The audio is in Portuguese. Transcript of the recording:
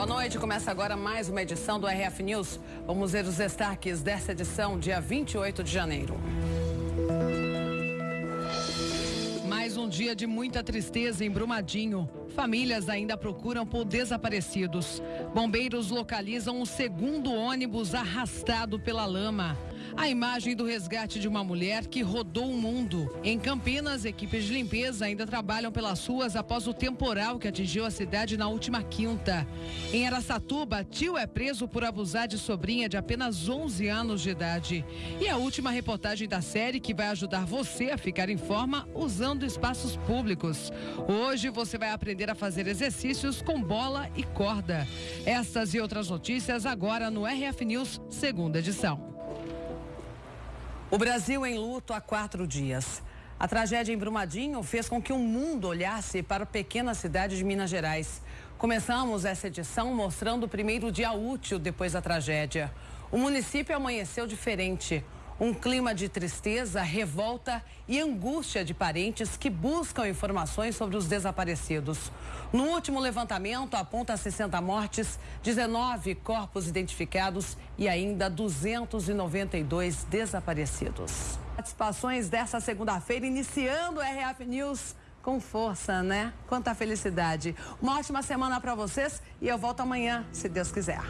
Boa noite, começa agora mais uma edição do RF News. Vamos ver os destaques dessa edição, dia 28 de janeiro. Mais um dia de muita tristeza em Brumadinho. Famílias ainda procuram por desaparecidos. Bombeiros localizam o segundo ônibus arrastado pela lama. A imagem do resgate de uma mulher que rodou o mundo. Em Campinas, equipes de limpeza ainda trabalham pelas ruas após o temporal que atingiu a cidade na última quinta. Em Aracatuba, tio é preso por abusar de sobrinha de apenas 11 anos de idade. E a última reportagem da série que vai ajudar você a ficar em forma usando espaços públicos. Hoje você vai aprender a fazer exercícios com bola e corda. Essas e outras notícias agora no RF News, segunda edição. O Brasil em luto há quatro dias. A tragédia em Brumadinho fez com que o mundo olhasse para a pequena cidade de Minas Gerais. Começamos essa edição mostrando o primeiro dia útil depois da tragédia. O município amanheceu diferente. Um clima de tristeza, revolta e angústia de parentes que buscam informações sobre os desaparecidos. No último levantamento, aponta 60 mortes, 19 corpos identificados e ainda 292 desaparecidos. Participações dessa segunda-feira, iniciando o RF News com força, né? Quanta felicidade. Uma ótima semana para vocês e eu volto amanhã, se Deus quiser.